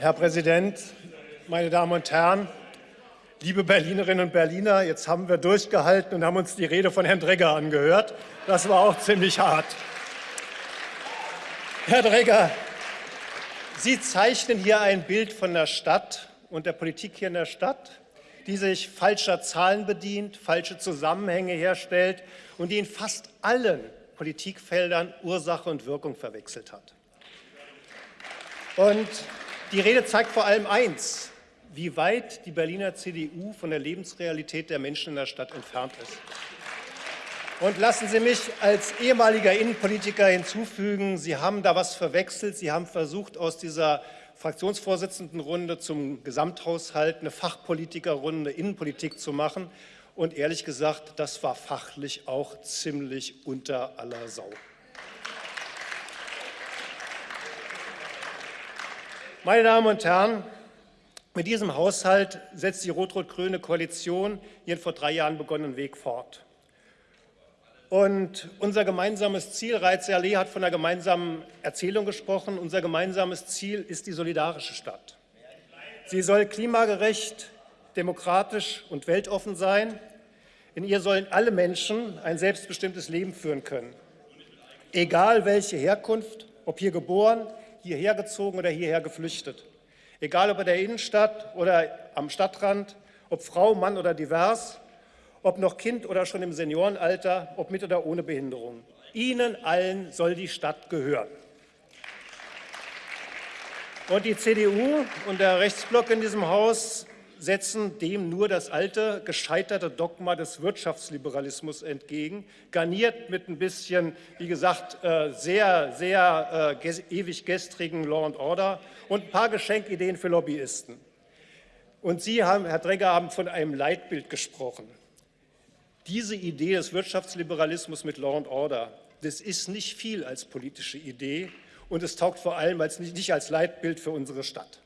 Herr Präsident, meine Damen und Herren, liebe Berlinerinnen und Berliner, jetzt haben wir durchgehalten und haben uns die Rede von Herrn Dregger angehört. Das war auch ziemlich hart. Herr Dregger, Sie zeichnen hier ein Bild von der Stadt und der Politik hier in der Stadt, die sich falscher Zahlen bedient, falsche Zusammenhänge herstellt und die in fast allen Politikfeldern Ursache und Wirkung verwechselt hat. Und die Rede zeigt vor allem eins, wie weit die Berliner CDU von der Lebensrealität der Menschen in der Stadt entfernt ist. Und lassen Sie mich als ehemaliger Innenpolitiker hinzufügen, Sie haben da was verwechselt. Sie haben versucht, aus dieser Fraktionsvorsitzendenrunde zum Gesamthaushalt eine Fachpolitikerrunde Innenpolitik zu machen. Und ehrlich gesagt, das war fachlich auch ziemlich unter aller Sau. Meine Damen und Herren, mit diesem Haushalt setzt die rot-rot-grüne Koalition ihren vor drei Jahren begonnenen Weg fort. Und unser gemeinsames Ziel, Reiz Allee hat von einer gemeinsamen Erzählung gesprochen, unser gemeinsames Ziel ist die solidarische Stadt. Sie soll klimagerecht, demokratisch und weltoffen sein. In ihr sollen alle Menschen ein selbstbestimmtes Leben führen können. Egal welche Herkunft, ob hier geboren, hierher gezogen oder hierher geflüchtet. Egal ob in der Innenstadt oder am Stadtrand, ob Frau, Mann oder divers, ob noch Kind oder schon im Seniorenalter, ob mit oder ohne Behinderung. Ihnen allen soll die Stadt gehören. Und die CDU und der Rechtsblock in diesem Haus setzen dem nur das alte, gescheiterte Dogma des Wirtschaftsliberalismus entgegen, garniert mit ein bisschen, wie gesagt, äh, sehr, sehr äh, ewig gestrigen Law and Order und ein paar Geschenkideen für Lobbyisten. Und Sie, haben, Herr Dregger, haben von einem Leitbild gesprochen. Diese Idee des Wirtschaftsliberalismus mit Law and Order, das ist nicht viel als politische Idee und es taugt vor allem als, nicht als Leitbild für unsere Stadt.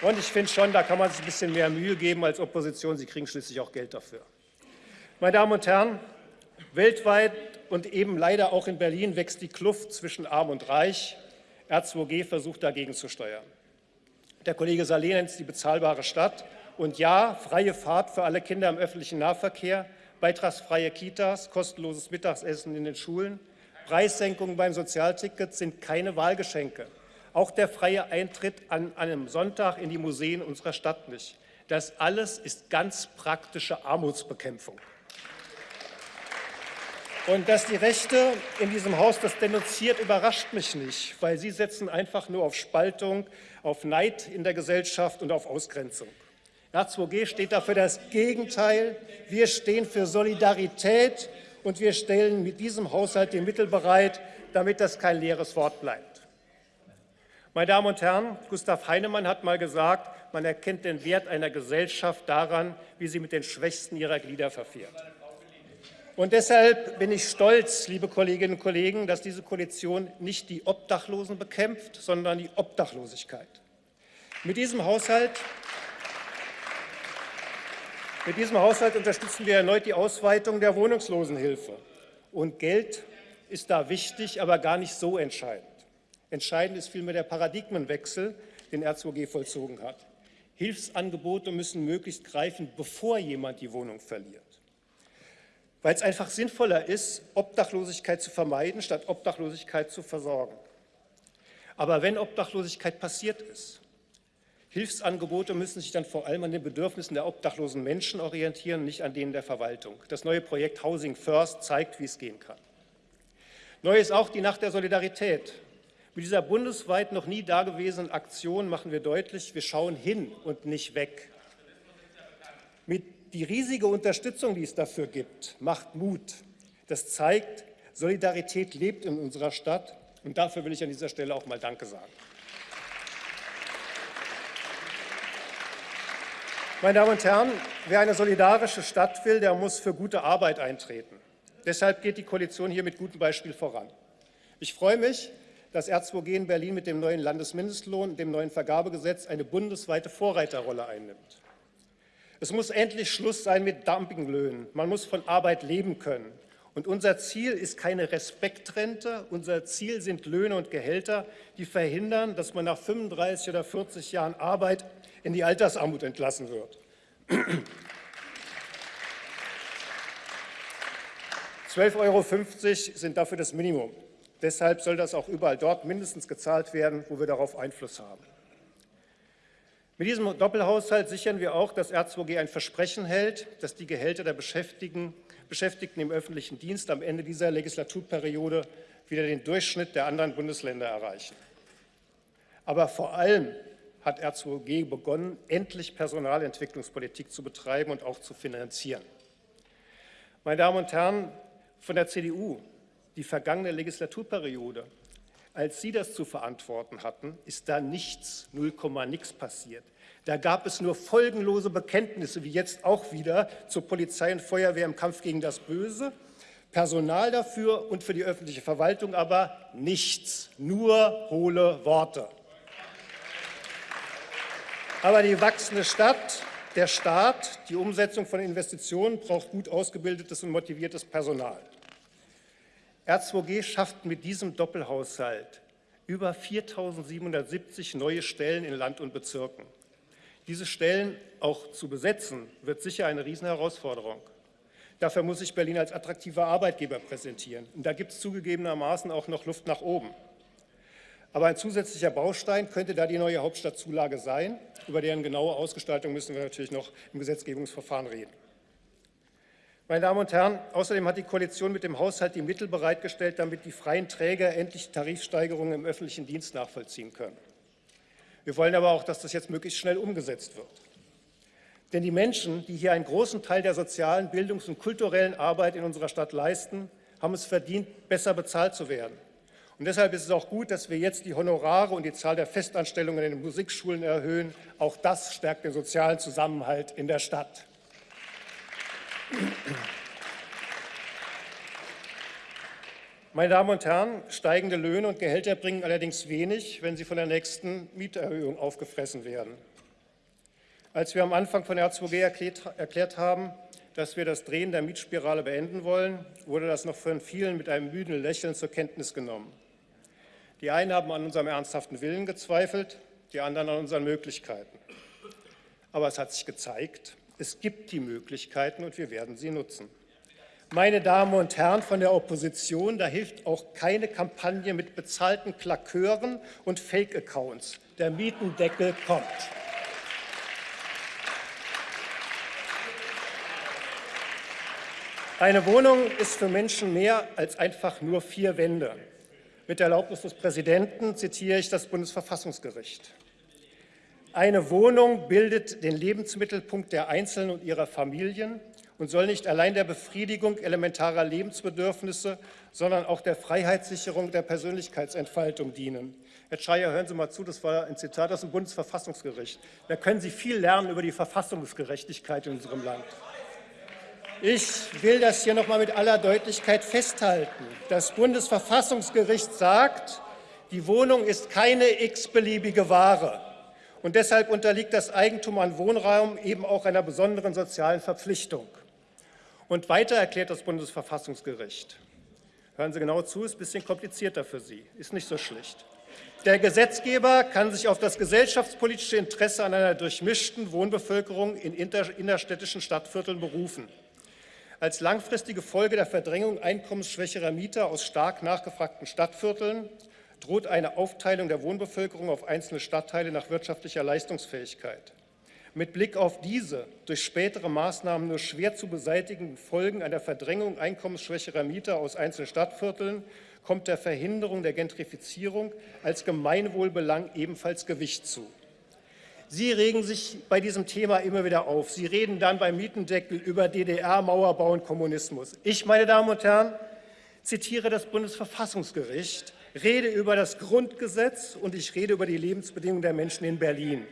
Und ich finde schon, da kann man sich ein bisschen mehr Mühe geben als Opposition. Sie kriegen schließlich auch Geld dafür. Meine Damen und Herren, weltweit und eben leider auch in Berlin wächst die Kluft zwischen Arm und Reich. R2G versucht dagegen zu steuern. Der Kollege Saleh nennt es die bezahlbare Stadt. Und ja, freie Fahrt für alle Kinder im öffentlichen Nahverkehr, beitragsfreie Kitas, kostenloses Mittagessen in den Schulen, Preissenkungen beim Sozialticket sind keine Wahlgeschenke. Auch der freie Eintritt an einem Sonntag in die Museen unserer Stadt nicht. Das alles ist ganz praktische Armutsbekämpfung. Und dass die Rechte in diesem Haus das denunziert, überrascht mich nicht, weil sie setzen einfach nur auf Spaltung, auf Neid in der Gesellschaft und auf Ausgrenzung. R2G steht dafür das Gegenteil. Wir stehen für Solidarität und wir stellen mit diesem Haushalt die Mittel bereit, damit das kein leeres Wort bleibt. Meine Damen und Herren, Gustav Heinemann hat mal gesagt, man erkennt den Wert einer Gesellschaft daran, wie sie mit den Schwächsten ihrer Glieder verfährt. Und deshalb bin ich stolz, liebe Kolleginnen und Kollegen, dass diese Koalition nicht die Obdachlosen bekämpft, sondern die Obdachlosigkeit. Mit diesem Haushalt mit diesem Haushalt unterstützen wir erneut die Ausweitung der Wohnungslosenhilfe. Und Geld ist da wichtig, aber gar nicht so entscheidend. Entscheidend ist vielmehr der Paradigmenwechsel, den R2G vollzogen hat. Hilfsangebote müssen möglichst greifen, bevor jemand die Wohnung verliert. Weil es einfach sinnvoller ist, Obdachlosigkeit zu vermeiden, statt Obdachlosigkeit zu versorgen. Aber wenn Obdachlosigkeit passiert ist, Hilfsangebote müssen sich dann vor allem an den Bedürfnissen der obdachlosen Menschen orientieren, nicht an denen der Verwaltung. Das neue Projekt Housing First zeigt, wie es gehen kann. Neu ist auch die Nacht der Solidarität. Mit dieser bundesweit noch nie dagewesenen Aktion machen wir deutlich, wir schauen hin und nicht weg. Mit die riesige Unterstützung, die es dafür gibt, macht Mut. Das zeigt, Solidarität lebt in unserer Stadt und dafür will ich an dieser Stelle auch mal Danke sagen. Meine Damen und Herren, wer eine solidarische Stadt will, der muss für gute Arbeit eintreten. Deshalb geht die Koalition hier mit gutem Beispiel voran. Ich freue mich, dass R2G in Berlin mit dem neuen Landesmindestlohn, dem neuen Vergabegesetz eine bundesweite Vorreiterrolle einnimmt. Es muss endlich Schluss sein mit Dumpinglöhnen. Man muss von Arbeit leben können. Und unser Ziel ist keine Respektrente, unser Ziel sind Löhne und Gehälter, die verhindern, dass man nach 35 oder 40 Jahren Arbeit in die Altersarmut entlassen wird. 12,50 Euro sind dafür das Minimum. Deshalb soll das auch überall dort mindestens gezahlt werden, wo wir darauf Einfluss haben. Mit diesem Doppelhaushalt sichern wir auch, dass R2G ein Versprechen hält, dass die Gehälter der Beschäftigten, Beschäftigten im öffentlichen Dienst am Ende dieser Legislaturperiode wieder den Durchschnitt der anderen Bundesländer erreichen. Aber vor allem hat R2G begonnen, endlich Personalentwicklungspolitik zu betreiben und auch zu finanzieren. Meine Damen und Herren von der CDU, die vergangene Legislaturperiode als Sie das zu verantworten hatten, ist da nichts, 0, nix passiert. Da gab es nur folgenlose Bekenntnisse, wie jetzt auch wieder, zur Polizei und Feuerwehr im Kampf gegen das Böse, Personal dafür und für die öffentliche Verwaltung aber nichts, nur hohle Worte. Aber die wachsende Stadt, der Staat, die Umsetzung von Investitionen braucht gut ausgebildetes und motiviertes Personal. R2G schafft mit diesem Doppelhaushalt über 4.770 neue Stellen in Land und Bezirken. Diese Stellen auch zu besetzen, wird sicher eine Riesenherausforderung. Dafür muss sich Berlin als attraktiver Arbeitgeber präsentieren. Und da gibt es zugegebenermaßen auch noch Luft nach oben. Aber ein zusätzlicher Baustein könnte da die neue Hauptstadtzulage sein. Über deren genaue Ausgestaltung müssen wir natürlich noch im Gesetzgebungsverfahren reden. Meine Damen und Herren, außerdem hat die Koalition mit dem Haushalt die Mittel bereitgestellt, damit die freien Träger endlich Tarifsteigerungen im öffentlichen Dienst nachvollziehen können. Wir wollen aber auch, dass das jetzt möglichst schnell umgesetzt wird. Denn die Menschen, die hier einen großen Teil der sozialen, bildungs- und kulturellen Arbeit in unserer Stadt leisten, haben es verdient, besser bezahlt zu werden. Und deshalb ist es auch gut, dass wir jetzt die Honorare und die Zahl der Festanstellungen in den Musikschulen erhöhen. Auch das stärkt den sozialen Zusammenhalt in der Stadt. Meine Damen und Herren, steigende Löhne und Gehälter bringen allerdings wenig, wenn sie von der nächsten Mieterhöhung aufgefressen werden. Als wir am Anfang von R2G erklärt, erklärt haben, dass wir das Drehen der Mietspirale beenden wollen, wurde das noch von vielen mit einem müden Lächeln zur Kenntnis genommen. Die einen haben an unserem ernsthaften Willen gezweifelt, die anderen an unseren Möglichkeiten. Aber es hat sich gezeigt, es gibt die Möglichkeiten und wir werden sie nutzen. Meine Damen und Herren von der Opposition, da hilft auch keine Kampagne mit bezahlten Klakeuren und Fake-Accounts. Der Mietendeckel kommt. Eine Wohnung ist für Menschen mehr als einfach nur vier Wände. Mit Erlaubnis des Präsidenten zitiere ich das Bundesverfassungsgericht. Eine Wohnung bildet den Lebensmittelpunkt der Einzelnen und ihrer Familien und soll nicht allein der Befriedigung elementarer Lebensbedürfnisse, sondern auch der Freiheitssicherung der Persönlichkeitsentfaltung dienen. Herr Schreier, hören Sie mal zu, das war ein Zitat aus dem Bundesverfassungsgericht. Da können Sie viel lernen über die Verfassungsgerechtigkeit in unserem Land. Ich will das hier noch mal mit aller Deutlichkeit festhalten. Das Bundesverfassungsgericht sagt, die Wohnung ist keine x-beliebige Ware. Und deshalb unterliegt das Eigentum an Wohnraum eben auch einer besonderen sozialen Verpflichtung. Und weiter erklärt das Bundesverfassungsgericht, hören Sie genau zu, ist ein bisschen komplizierter für Sie, ist nicht so schlicht. Der Gesetzgeber kann sich auf das gesellschaftspolitische Interesse an einer durchmischten Wohnbevölkerung in innerstädtischen Stadtvierteln berufen. Als langfristige Folge der Verdrängung einkommensschwächerer Mieter aus stark nachgefragten Stadtvierteln droht eine Aufteilung der Wohnbevölkerung auf einzelne Stadtteile nach wirtschaftlicher Leistungsfähigkeit. Mit Blick auf diese durch spätere Maßnahmen nur schwer zu beseitigenden Folgen einer Verdrängung einkommensschwächerer Mieter aus einzelnen Stadtvierteln kommt der Verhinderung der Gentrifizierung als Gemeinwohlbelang ebenfalls Gewicht zu. Sie regen sich bei diesem Thema immer wieder auf. Sie reden dann beim Mietendeckel über DDR, Mauerbau und Kommunismus. Ich, meine Damen und Herren, zitiere das Bundesverfassungsgericht, rede über das Grundgesetz und ich rede über die Lebensbedingungen der Menschen in Berlin.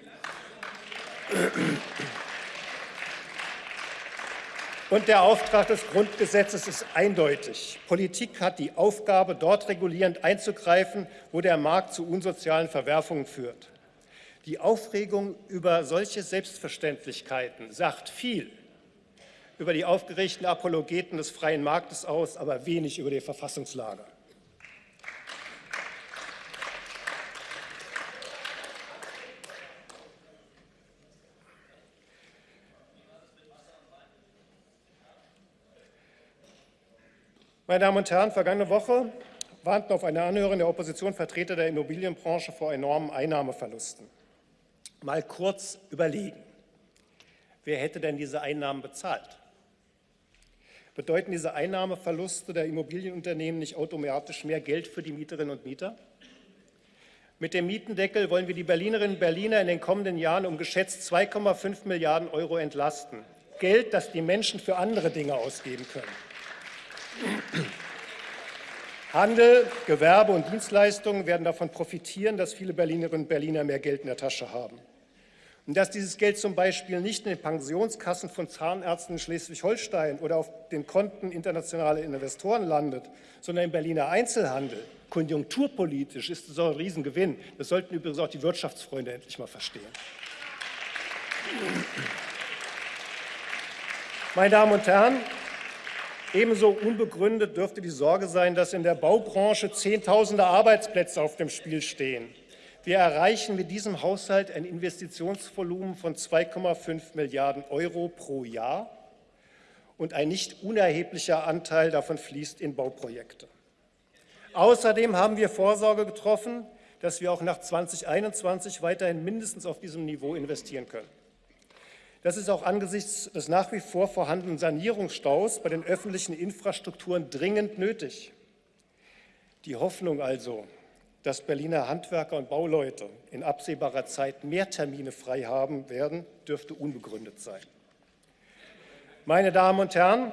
Und der Auftrag des Grundgesetzes ist eindeutig. Politik hat die Aufgabe, dort regulierend einzugreifen, wo der Markt zu unsozialen Verwerfungen führt. Die Aufregung über solche Selbstverständlichkeiten sagt viel über die aufgeregten Apologeten des freien Marktes aus, aber wenig über die Verfassungslage. Meine Damen und Herren, vergangene Woche warnten auf einer Anhörung der Opposition Vertreter der Immobilienbranche vor enormen Einnahmeverlusten. Mal kurz überlegen. Wer hätte denn diese Einnahmen bezahlt? Bedeuten diese Einnahmeverluste der Immobilienunternehmen nicht automatisch mehr Geld für die Mieterinnen und Mieter? Mit dem Mietendeckel wollen wir die Berlinerinnen und Berliner in den kommenden Jahren um geschätzt 2,5 Milliarden Euro entlasten. Geld, das die Menschen für andere Dinge ausgeben können. Handel, Gewerbe und Dienstleistungen werden davon profitieren, dass viele Berlinerinnen und Berliner mehr Geld in der Tasche haben. Und dass dieses Geld zum Beispiel nicht in den Pensionskassen von Zahnärzten in Schleswig-Holstein oder auf den Konten internationaler Investoren landet, sondern im Berliner Einzelhandel, konjunkturpolitisch ist es ein Riesengewinn. Das sollten übrigens auch die Wirtschaftsfreunde endlich mal verstehen. Meine Damen und Herren, Ebenso unbegründet dürfte die Sorge sein, dass in der Baubranche Zehntausende Arbeitsplätze auf dem Spiel stehen. Wir erreichen mit diesem Haushalt ein Investitionsvolumen von 2,5 Milliarden Euro pro Jahr und ein nicht unerheblicher Anteil davon fließt in Bauprojekte. Außerdem haben wir Vorsorge getroffen, dass wir auch nach 2021 weiterhin mindestens auf diesem Niveau investieren können. Das ist auch angesichts des nach wie vor vorhandenen Sanierungsstaus bei den öffentlichen Infrastrukturen dringend nötig. Die Hoffnung also, dass Berliner Handwerker und Bauleute in absehbarer Zeit mehr Termine frei haben werden, dürfte unbegründet sein. Meine Damen und Herren,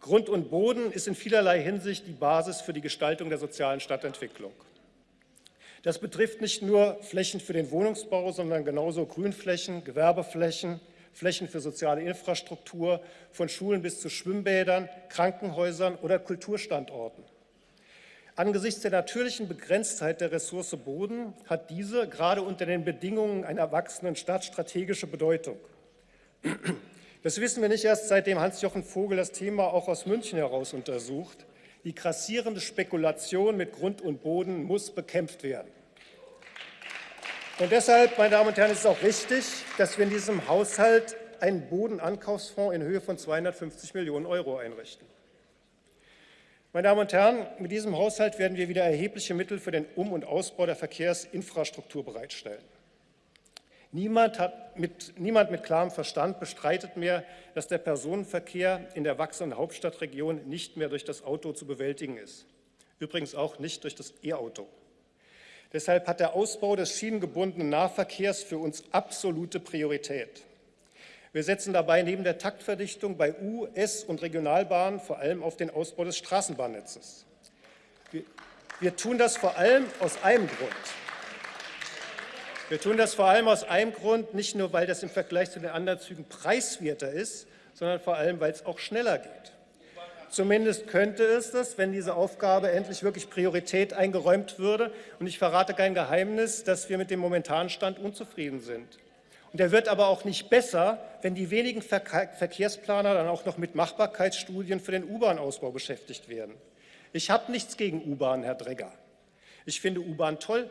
Grund und Boden ist in vielerlei Hinsicht die Basis für die Gestaltung der sozialen Stadtentwicklung. Das betrifft nicht nur Flächen für den Wohnungsbau, sondern genauso Grünflächen, Gewerbeflächen, Flächen für soziale Infrastruktur, von Schulen bis zu Schwimmbädern, Krankenhäusern oder Kulturstandorten. Angesichts der natürlichen Begrenztheit der Ressource Boden hat diese gerade unter den Bedingungen einer wachsenden Stadt strategische Bedeutung. Das wissen wir nicht erst, seitdem Hans-Jochen Vogel das Thema auch aus München heraus untersucht. Die grassierende Spekulation mit Grund und Boden muss bekämpft werden. Und deshalb, meine Damen und Herren, ist es auch richtig, dass wir in diesem Haushalt einen Bodenankaufsfonds in Höhe von 250 Millionen Euro einrichten. Meine Damen und Herren, mit diesem Haushalt werden wir wieder erhebliche Mittel für den Um- und Ausbau der Verkehrsinfrastruktur bereitstellen. Niemand, mit, niemand mit klarem Verstand bestreitet mehr, dass der Personenverkehr in der wachsenden Hauptstadtregion nicht mehr durch das Auto zu bewältigen ist. Übrigens auch nicht durch das E-Auto. Deshalb hat der Ausbau des schienengebundenen Nahverkehrs für uns absolute Priorität. Wir setzen dabei neben der Taktverdichtung bei U-, S- und Regionalbahnen vor allem auf den Ausbau des Straßenbahnnetzes. Wir, wir tun das vor allem aus einem Grund. Wir tun das vor allem aus einem Grund, nicht nur, weil das im Vergleich zu den anderen Zügen preiswerter ist, sondern vor allem, weil es auch schneller geht. Zumindest könnte es das, wenn diese Aufgabe endlich wirklich Priorität eingeräumt würde. Und ich verrate kein Geheimnis, dass wir mit dem momentanen Stand unzufrieden sind. Und der wird aber auch nicht besser, wenn die wenigen Verkehrsplaner dann auch noch mit Machbarkeitsstudien für den U-Bahn-Ausbau beschäftigt werden. Ich habe nichts gegen U-Bahn, Herr Dregger. Ich finde U-Bahn toll.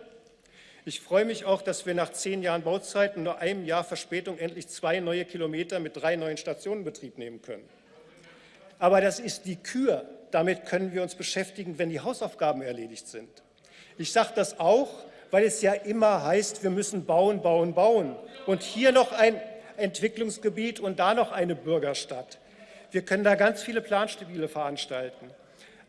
Ich freue mich auch, dass wir nach zehn Jahren Bauzeit und nur einem Jahr Verspätung endlich zwei neue Kilometer mit drei neuen Stationen in Betrieb nehmen können. Aber das ist die Kür. Damit können wir uns beschäftigen, wenn die Hausaufgaben erledigt sind. Ich sage das auch, weil es ja immer heißt, wir müssen bauen, bauen, bauen. Und hier noch ein Entwicklungsgebiet und da noch eine Bürgerstadt. Wir können da ganz viele Planspiele veranstalten.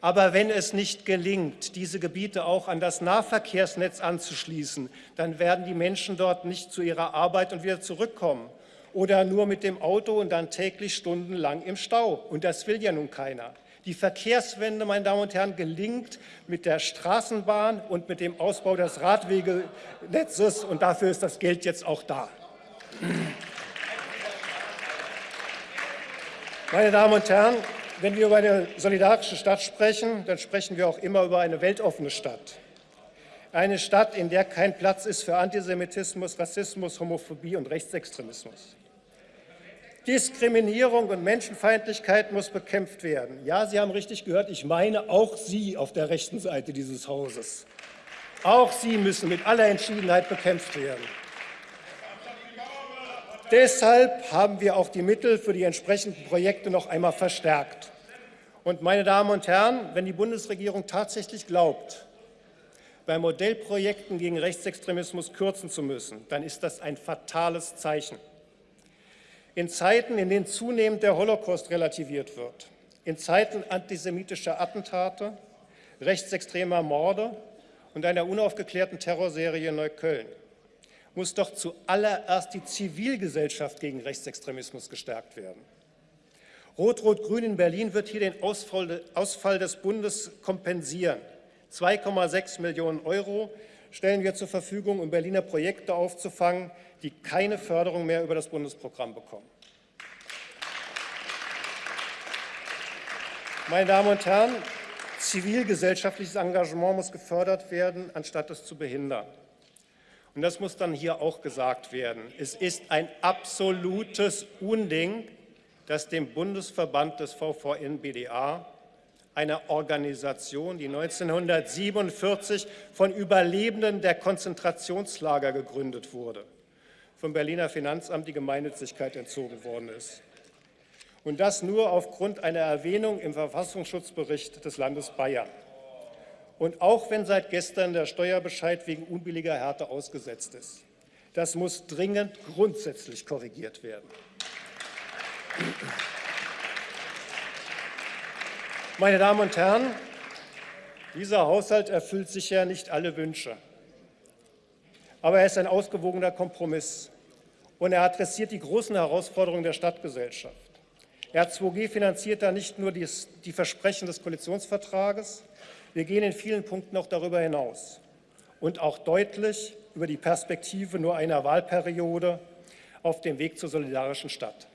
Aber wenn es nicht gelingt, diese Gebiete auch an das Nahverkehrsnetz anzuschließen, dann werden die Menschen dort nicht zu ihrer Arbeit und wieder zurückkommen oder nur mit dem Auto und dann täglich stundenlang im Stau. Und das will ja nun keiner. Die Verkehrswende, meine Damen und Herren, gelingt mit der Straßenbahn und mit dem Ausbau des Radwegenetzes. Und dafür ist das Geld jetzt auch da. Meine Damen und Herren, wenn wir über eine solidarische Stadt sprechen, dann sprechen wir auch immer über eine weltoffene Stadt. Eine Stadt, in der kein Platz ist für Antisemitismus, Rassismus, Homophobie und Rechtsextremismus. Diskriminierung und Menschenfeindlichkeit muss bekämpft werden. Ja, Sie haben richtig gehört, ich meine auch Sie auf der rechten Seite dieses Hauses. Auch sie müssen mit aller Entschiedenheit bekämpft werden. Deshalb haben wir auch die Mittel für die entsprechenden Projekte noch einmal verstärkt. Und meine Damen und Herren, wenn die Bundesregierung tatsächlich glaubt, bei Modellprojekten gegen Rechtsextremismus kürzen zu müssen, dann ist das ein fatales Zeichen. In Zeiten, in denen zunehmend der Holocaust relativiert wird, in Zeiten antisemitischer Attentate, rechtsextremer Morde und einer unaufgeklärten Terrorserie in Neukölln muss doch zuallererst die Zivilgesellschaft gegen Rechtsextremismus gestärkt werden. Rot-Rot-Grün in Berlin wird hier den Ausfall des Bundes kompensieren. 2,6 Millionen Euro stellen wir zur Verfügung, um Berliner Projekte aufzufangen, die keine Förderung mehr über das Bundesprogramm bekommen. Meine Damen und Herren, zivilgesellschaftliches Engagement muss gefördert werden, anstatt es zu behindern. Und das muss dann hier auch gesagt werden. Es ist ein absolutes Unding, dass dem Bundesverband des VVN-BDA, einer Organisation, die 1947 von Überlebenden der Konzentrationslager gegründet wurde, vom Berliner Finanzamt die Gemeinnützigkeit entzogen worden ist und das nur aufgrund einer Erwähnung im Verfassungsschutzbericht des Landes Bayern. Und auch wenn seit gestern der Steuerbescheid wegen unbilliger Härte ausgesetzt ist. Das muss dringend grundsätzlich korrigiert werden. Meine Damen und Herren, dieser Haushalt erfüllt sicher nicht alle Wünsche. Aber er ist ein ausgewogener Kompromiss und er adressiert die großen Herausforderungen der Stadtgesellschaft. R2G finanziert da nicht nur die, Versprechen des Koalitionsvertrages, wir gehen in vielen Punkten auch darüber hinaus und auch deutlich über die Perspektive nur einer Wahlperiode auf dem Weg zur solidarischen Stadt.